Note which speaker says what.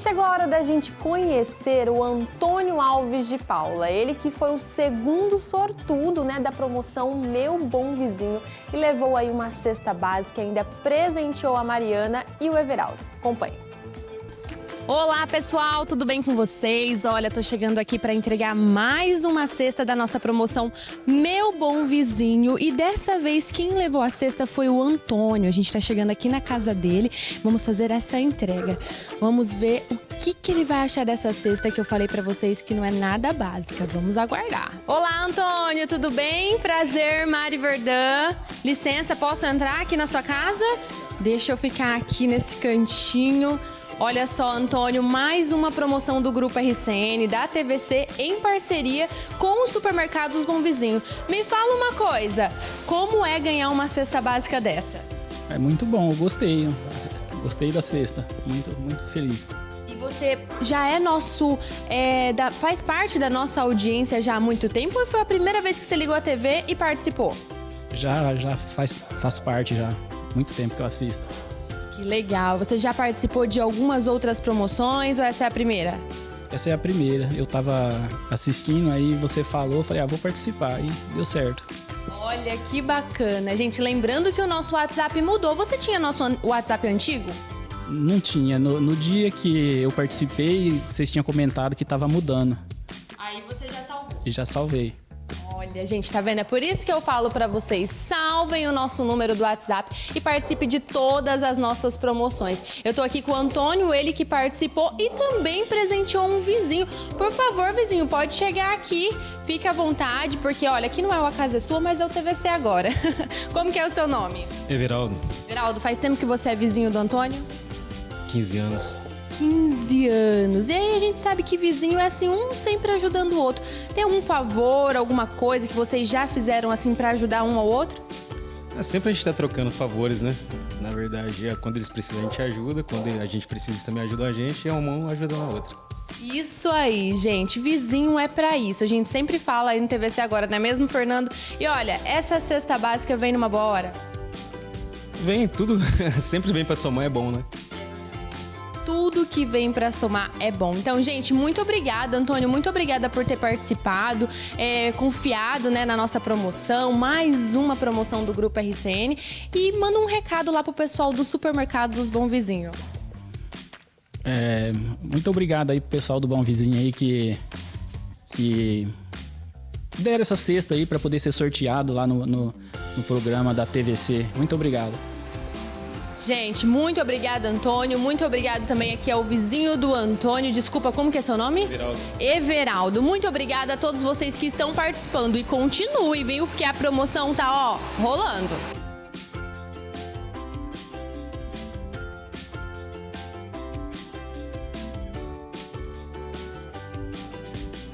Speaker 1: Chegou a hora da gente conhecer o Antônio Alves de Paula, ele que foi o segundo sortudo né, da promoção Meu Bom Vizinho e levou aí uma cesta básica e ainda presenteou a Mariana e o Everaldo. Acompanhe.
Speaker 2: Olá pessoal, tudo bem com vocês? Olha, tô chegando aqui para entregar mais uma cesta da nossa promoção Meu Bom Vizinho e dessa vez quem levou a cesta foi o Antônio. A gente tá chegando aqui na casa dele, vamos fazer essa entrega. Vamos ver o que, que ele vai achar dessa cesta que eu falei para vocês que não é nada básica. Vamos aguardar. Olá Antônio, tudo bem? Prazer, Mari Verdã. Licença, posso entrar aqui na sua casa? Deixa eu ficar aqui nesse cantinho. Olha só, Antônio, mais uma promoção do Grupo RCN, da TVC, em parceria com os supermercados Bom Vizinho. Me fala uma coisa, como é ganhar uma cesta básica dessa?
Speaker 3: É muito bom, eu gostei. Gostei da cesta, muito, muito feliz.
Speaker 2: E você já é nosso, é, da, faz parte da nossa audiência já há muito tempo ou foi a primeira vez que você ligou a TV e participou?
Speaker 3: Já, já faz, faço parte já, muito tempo que eu assisto.
Speaker 2: Que legal. Você já participou de algumas outras promoções ou essa é a primeira?
Speaker 3: Essa é a primeira. Eu tava assistindo, aí você falou, falei, ah, vou participar. E deu certo.
Speaker 2: Olha que bacana. Gente, lembrando que o nosso WhatsApp mudou. Você tinha nosso WhatsApp antigo?
Speaker 3: Não tinha. No, no dia que eu participei, vocês tinham comentado que tava mudando.
Speaker 2: Aí você já salvou.
Speaker 3: E já salvei.
Speaker 2: Olha, gente, tá vendo? É por isso que eu falo para vocês, salvem o nosso número do WhatsApp e participe de todas as nossas promoções. Eu tô aqui com o Antônio, ele que participou e também presenteou um vizinho. Por favor, vizinho, pode chegar aqui, fique à vontade, porque olha, aqui não é uma casa sua, mas é o TVC agora. Como que é o seu nome?
Speaker 4: Everaldo.
Speaker 2: Everaldo, faz tempo que você é vizinho do Antônio?
Speaker 4: 15 anos.
Speaker 2: 15 anos. E aí a gente sabe que vizinho é assim, um sempre ajudando o outro. Tem algum favor, alguma coisa que vocês já fizeram assim para ajudar um ao outro?
Speaker 4: É, sempre a gente tá trocando favores, né? Na verdade, é, quando eles precisam a gente ajuda, quando a gente precisa também ajuda a gente, é uma mão ajudando a outra.
Speaker 2: Isso aí, gente. Vizinho é para isso. A gente sempre fala aí no TVC agora, não é mesmo, Fernando? E olha, essa cesta básica vem numa boa hora.
Speaker 4: Vem, tudo sempre vem para somar, é bom, né?
Speaker 2: Tudo que vem para somar é bom. Então, gente, muito obrigada, Antônio, muito obrigada por ter participado, é, confiado né, na nossa promoção, mais uma promoção do Grupo RCN. E manda um recado lá pro pessoal do supermercado dos Bom Vizinho.
Speaker 3: É, muito obrigado aí pro pessoal do Bom Vizinho aí que, que deram essa cesta aí para poder ser sorteado lá no, no, no programa da TVC. Muito obrigado.
Speaker 2: Gente, muito obrigada, Antônio. Muito obrigado também aqui ao vizinho do Antônio. Desculpa, como que é seu nome?
Speaker 4: Everaldo.
Speaker 2: Everaldo. Muito obrigada a todos vocês que estão participando. E continue, viu? Porque a promoção tá, ó, rolando.